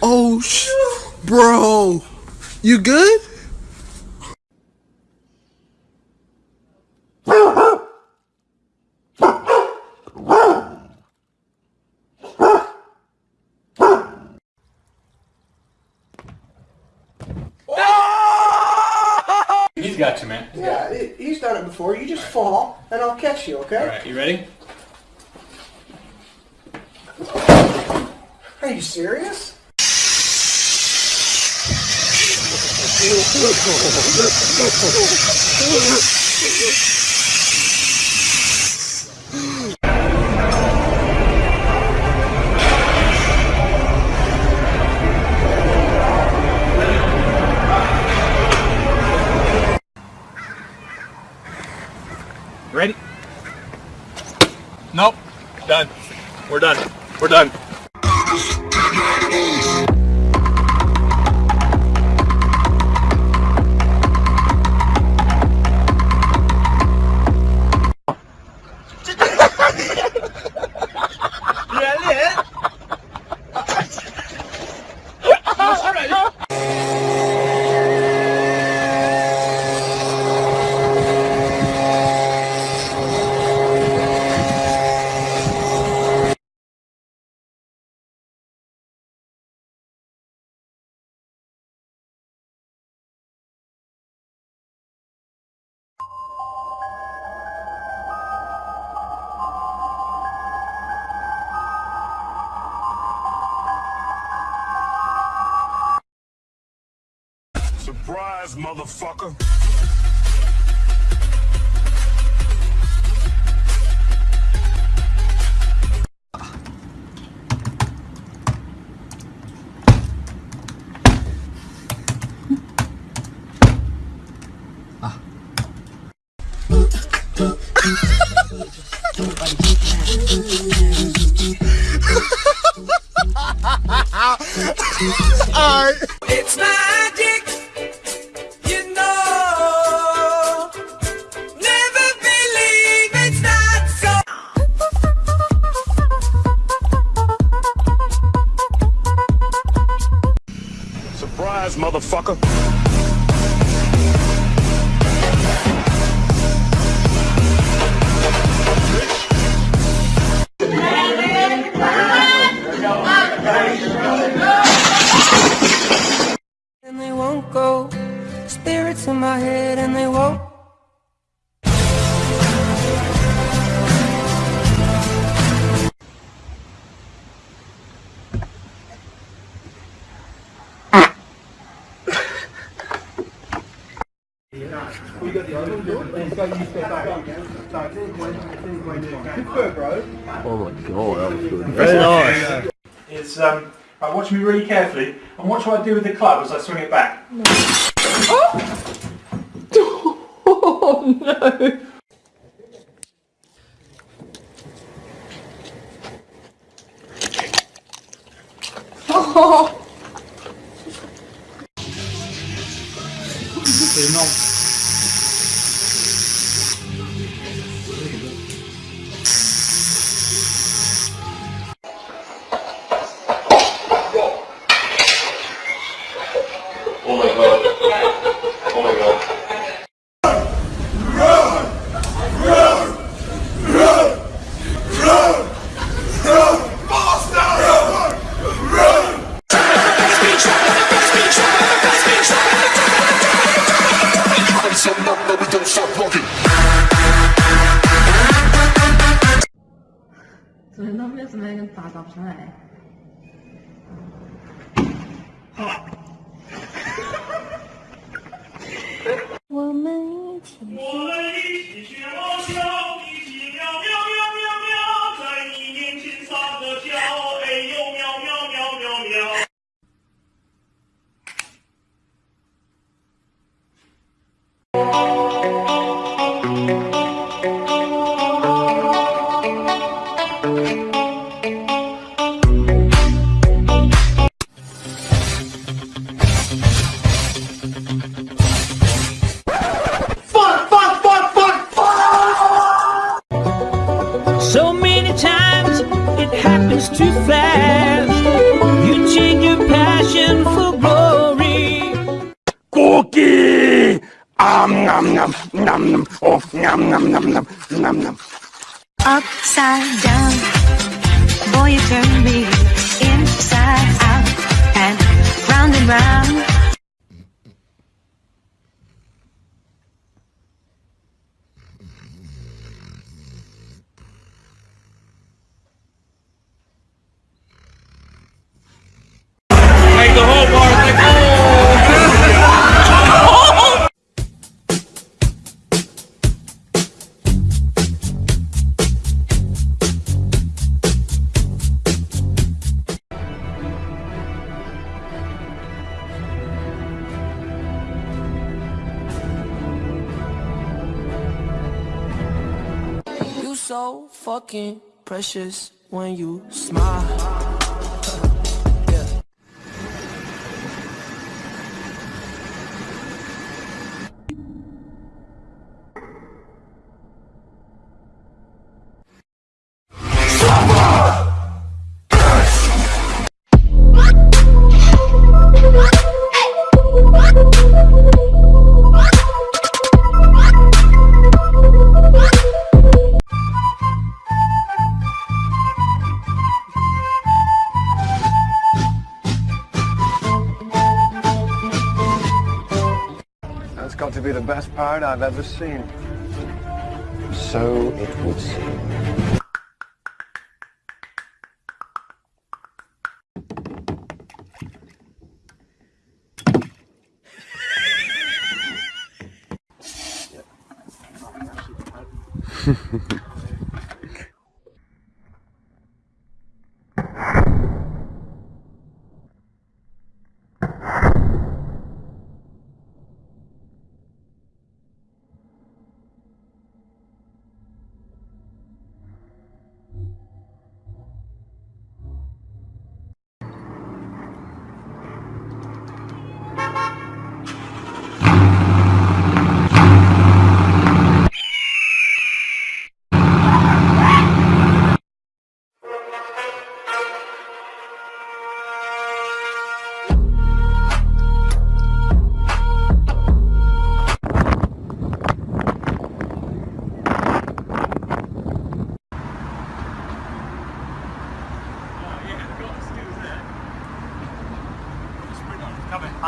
Oh, sh- bro, you good? He's got you, man. Yeah, he- he's done it before. You just fall, and I'll catch you, okay? Alright, you ready? Are you serious? Done. We're done. We're done. Surprise, motherfucker. It's um. Right, watch me really carefully, and watch what I do with the club as I swing it back. 怎 play. Too fast. You change your passion for glory. Cookie! Um, nom, nom, nom, nom. Oh, nom, nom, nom, nom, nom, nom. upside down. Boy, you turn me inside out and round and round. Fucking precious when you smile. Part I've ever seen. So it would seem.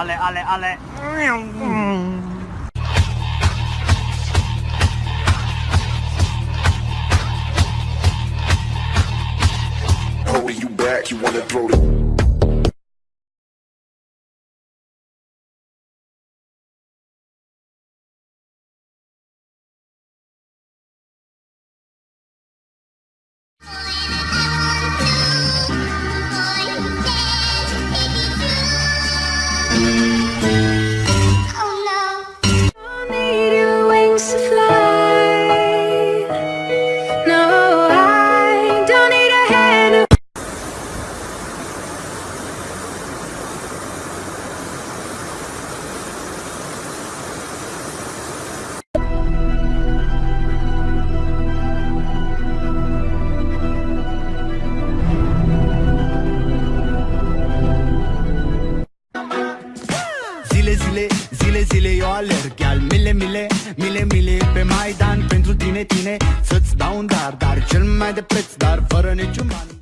Ale, ale, ale. Mile, mile, mile, mile Pe Maidan pentru tine, tine. Să-ți dau un dar, dar cel mai de preț Dar fără niciun ban